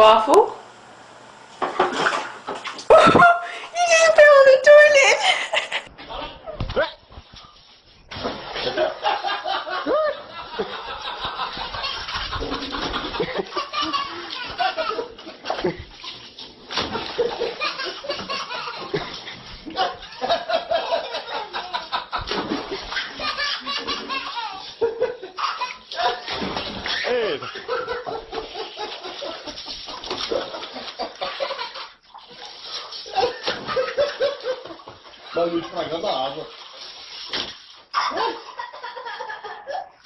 Waffle? ele. Barulho estragando a água.